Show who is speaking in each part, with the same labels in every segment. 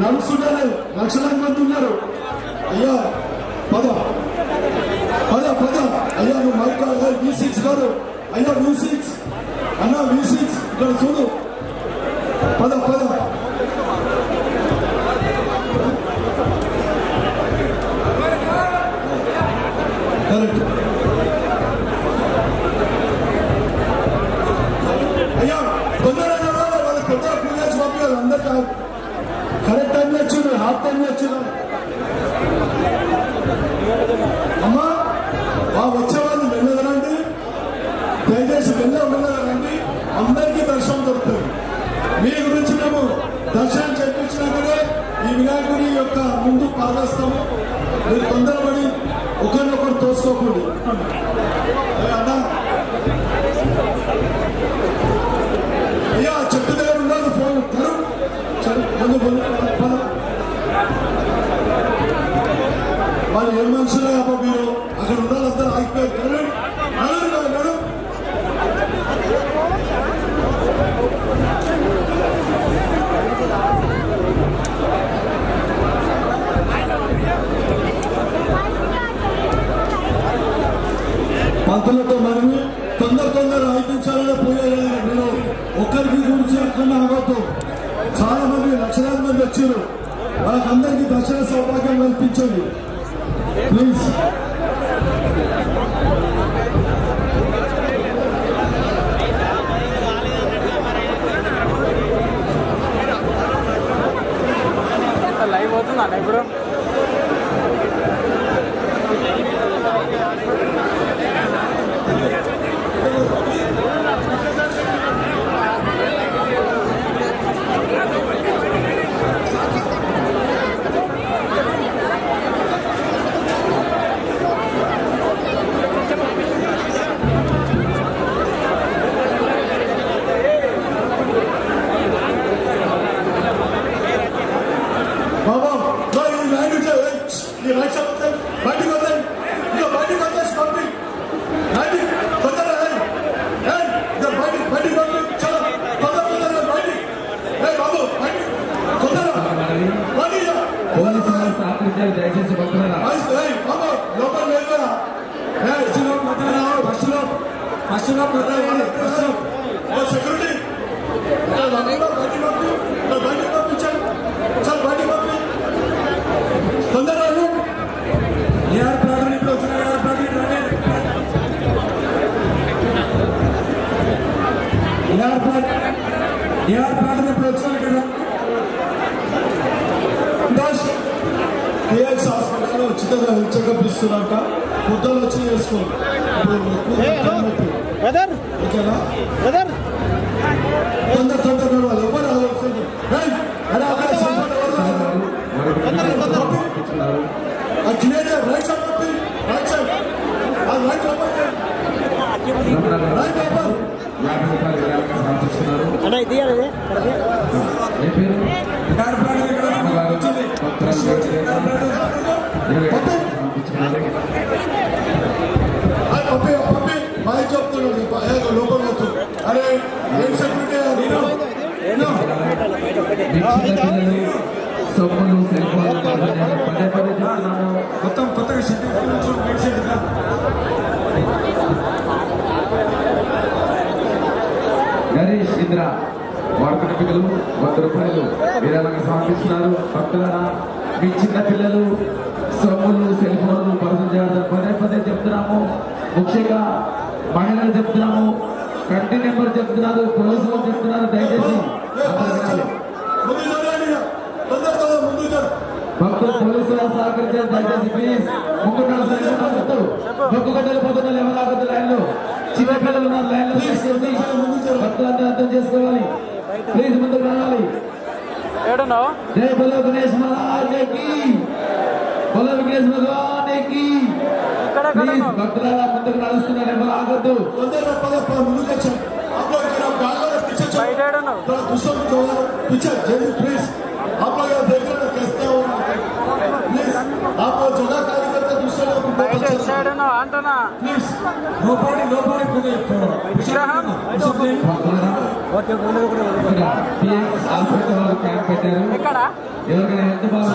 Speaker 1: నడుస్తుంటారు లక్షలాది మంది ఉన్నారు అయ్యా పద. పద పద. అయ్యా నువ్వు మైక్ వి సిక్స్ కాదు. అయ్యా వి సిక్స్ అన్న వి సిక్స్ ఇక్కడ చూడు. పద పద. అమ్మా ఆ వచ్చేవాళ్ళు వెళ్ళదనండి దయచేసి వెళ్ళ వెళ్ళదరండి అందరికీ దర్శనం దొరుకుతుంది. మీ గురించి మేము దర్శనం చేయించినాకనే ఈ వినాయకుడి యొక్క ముందు పాల్గొస్తాము మీరు తొందరపడి ఒకరినొకరు తోసుకోకండి ఏ అన్నా అయ్యా చెట్టు దగ్గర ఉండాలి ఫోన్ తరు చెట్టు ముందు ముందు పద. వాళ్ళు ఏ మనుషులే అబ్బా మీరు అక్కడ ఉండాలి అందరూ ఆగిపోయారు నడు, నడు, నడు, నడు. పంతులతో మనవి తొందర తొందర ఆయించాలని పోయారు నేను ఒక్కరికి గురించి అక్కడ ఆగొద్దు. చాలా మంది లక్షలాది మంది వచ్చారు. వాళ్ళకందరికీ దర్శన సౌభాగ్యం కల్పించండి ప్లీజ్
Speaker 2: లైవ్ అవుతుందా ఇప్పుడు
Speaker 1: ఓ సెక్యూరిటీ. బయటికి పంపి బయటికి పంపించండి. సార్ బయటికి పంపి. తొందరగా. ఏఆర్ ప్రాడక్ట్ ఇప్పుడు వచ్చిన ఏఆర్ రండి. ఏఆర్ ప్రాడక్ట్ ఏఆర్ ప్రాడక్ట్ ఇప్పుడు వచ్చిన హాస్పిటల్లో ఉచితంగా చెకప్ ఇస్తున్నాక పొద్దున్న వచ్చి చేసుకోండి ఇప్పుడు
Speaker 2: బ్రదర్
Speaker 1: ఓకేనా?
Speaker 2: బ్రదర్
Speaker 1: తొందర తొందర నడవాలి ఎవరు ఆలోచించండి right
Speaker 3: side right side. Right
Speaker 2: right ఇది ఇది.
Speaker 3: ఏ పేరు అమ్మగారు భక్తురాలు ఇరవై
Speaker 1: పంపి
Speaker 3: సమర్పించున్నారు
Speaker 1: ఆ పంపి పంపి బాయ్ చెప్తున్నాడు ఏ లోపల వస్తుంది. అరే ఏం సెక్యూరిటీ మొత్తం కొత్తగా సెక్యూరిటీ
Speaker 3: గణేష్ ఇంద్ర వాడుకున్న పిల్లలు వంద రూపాయలు. విరాళంగా సమర్పిస్తున్నారు. భక్తులారా మీ చిన్న పిల్లలు సొమ్ములు సెల్ ఫోన్లు పర్సన్ చేయాలని పదే పదే చెప్తున్నాము. ముఖ్యంగా మహిళలు చెప్తున్నాము. కంటి నెంబర్ చెప్తున్నారు పోలీసులు చెప్తున్నారు దయచేసి.
Speaker 1: ముందు ముందు
Speaker 3: భక్తులు పోలీసులు సహకరించారు దయచేసి ప్లీజ్ ముందు భక్తులు డొక్కు గడ్డలు పోతున్నారు ఎవరు ఆగదు లైన్లో చిన్న పిల్లలు ఉన్నారు లైన్లో తీసుకొని భక్తులందరూ అర్థం చేసుకోవాలి. ప్లీజ్ ముందుకు రావాలి జై బలో గణేష్ బలో
Speaker 2: ఇక్కడ ఎక్కడ
Speaker 3: ప్లీజ్ భక్తులారా ముందుకు నడుస్తున్నారు ఎవరు ఆగద్దు.
Speaker 1: ఎవరికైనా ఎంత బాగా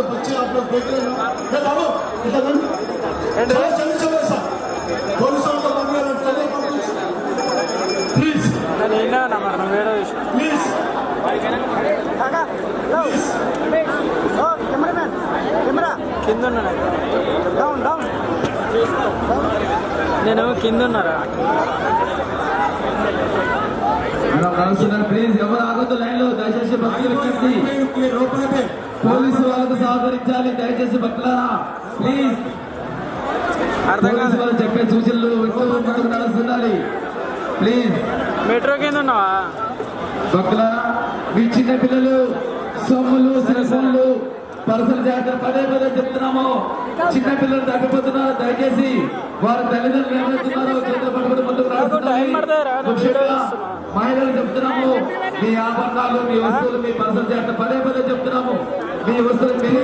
Speaker 1: है छोटे छोटे बच्चे आप लोग देख रहे हैं ना ये बाबू इधर बंद
Speaker 2: ఏంటి?
Speaker 1: चलो चलो चलो ऐसा पुलिस वालों को बंद करो चलो प्लीज
Speaker 2: నేను ఈయనే ఉన్నా మరి నువ్వు వేరే విషయం
Speaker 1: प्लीज
Speaker 2: కింద ఉన్నా డౌన్ డౌన్ నేను కింద ఉన్నారా
Speaker 3: మేడం నడుస్తున్నారు ప్లీజ్ ఎవరు ఆగొద్దు లైన్లో దయచేసి పోలీసు వాళ్ళకు సహకరించాలి దయచేసి బట్లారా ప్లీజ్
Speaker 2: అర్థం కాదు
Speaker 3: వాళ్ళు చెప్పే సూచనలు ముందుకు నడుస్తుండాలి ప్లీజ్
Speaker 2: మెట్రో కింద ఉన్నావా?
Speaker 3: బట్లారా మీ చిన్న పిల్లలు సొమ్ములు సెల్ఫోన్లు పర్సనల్ జాగ్రత్త పదే పదే చెప్తున్నాము. చిన్న పిల్లలు తగ్గిపోతున్నారు. దయచేసి వారి తల్లిదండ్రులు ఏమవుతున్నారు చేతులు పట్టుకుని ముందుకు
Speaker 2: రాస్తున్నారు
Speaker 3: మహిళలు చెప్తున్నాము మీ ఆభరణాలు మీ వస్తువులు మీ పర్సలు చేయండి పదే పదే చెప్తున్నాము మీ వస్తువులు మీరే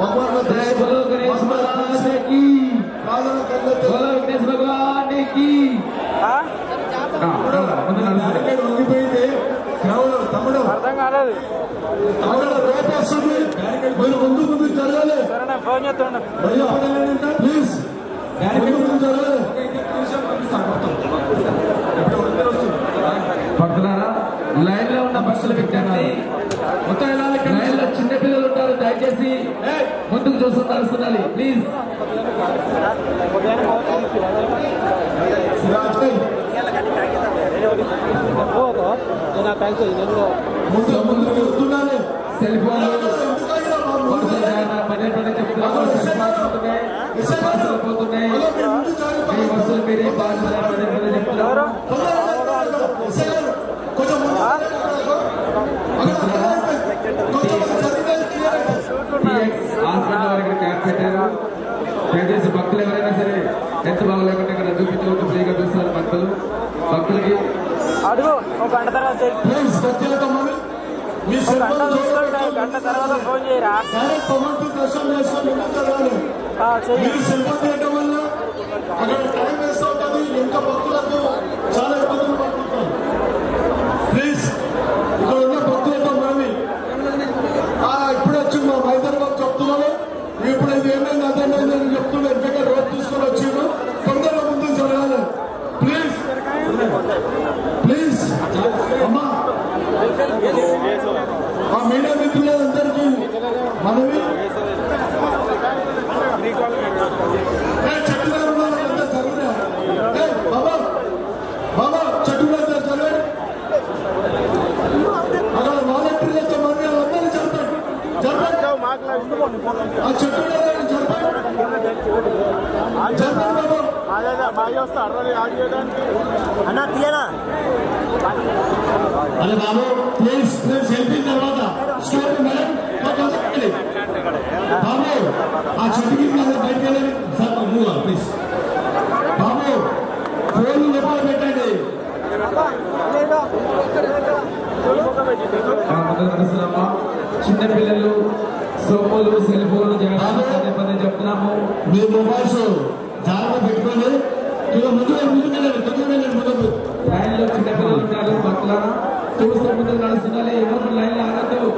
Speaker 2: భగవాన్
Speaker 1: జయ బలో గణేష్ భగవాన్ కి బలో విఘ్నేష్
Speaker 2: భగవాన్ కి ఫోన్ చేస్తుండ
Speaker 1: ప్లీజ్ ముందు ముందు జరగాలి
Speaker 3: భక్తులారా లైన్లో ఉన్న బస్సులు పెట్టండి మొత్తం లైన్లో చిన్న పిల్లలు ఉంటారు దయచేసి ముందుకు చూస్తూ నడుస్తుండాలి ప్లీజ్
Speaker 1: ముందు ముందు వెళ్తున్నాను
Speaker 3: సెల్ ఫోన్ దయచేసి భక్తులు ఎవరైనా సరే ఎంత బాగలేకుండా ఇక్కడ చూపించవచ్చు ఫ్రీగా చూస్తారు భక్తులు భక్తులకి
Speaker 2: అడుగు ఒక గంట తర్వాత గంట చూసుకుంటే గంట తర్వాత ఫోన్ చేయరా? చెయ్యి.
Speaker 1: ప్లీజ్ ఇక్కడ ఉన్న భక్తులతో మనవి ఇప్పుడే వచ్చి మా హైదరాబాద్ చెప్తున్నాను ఇప్పుడు ఇది ఏమైంది అదేమైంది అని చెప్తున్నా ఎందుకంటే రోడ్ తీసుకొని వచ్చిండు తొందరగా ముందుకు జరగాలి. ప్లీజ్ అమ్మా ఆ మీడియా మిత్రులందరికీ మనవి ఏ, చెట్టు మీద ఉన్న వాళ్ళంతా చదివినా? ఏ, బాబా బాబా చెట్టు మీద చదివాడు అక్కడ వాలంటీర్లతో మరి అందరూ చంపాడు చంపాడు ఆ చెట్టు మీద చంపాడు చంపాడు బాబా
Speaker 4: అన్న తీయనా?
Speaker 1: అరే బాబు ప్లీజ్ ప్లీజ్ సెల్ఫీ తర్వాత. Story madam. బాబు ఆ చెట్టు కింద బయటికి వెళ్ళండి సార్ మూవ్ ప్లీజ్ బాబు ఫోన్ లోపల పెట్టండి.
Speaker 3: ఆ ముందుకు నడుస్తున్నామా చిన్న పిల్లలు సొమ్ములు సెల్ ఫోన్లు పదే చెప్తున్నాము.
Speaker 1: మీ మొబైల్స్ జాగ్రత్త పెట్టుకోండి. ಇಲ್ಲ
Speaker 3: ಮದುವೆ ಮುಗಿದಿದೆ ಮದುವೆ ಮುಗಿದಿದೆ ಬನ್ನಿ ಲೈಕ್ ಡಿಫಿನಲ್ ಟ್ರಾವೆಲ್ ಮಾತನಾಡೋಣ ತೋ ಸಂಬಂಧ ਨਾਲ ಸುನಲಿ ಯಾವಾಗ ಲೈನಲ್ಲಿ ಆಗ್ತೋ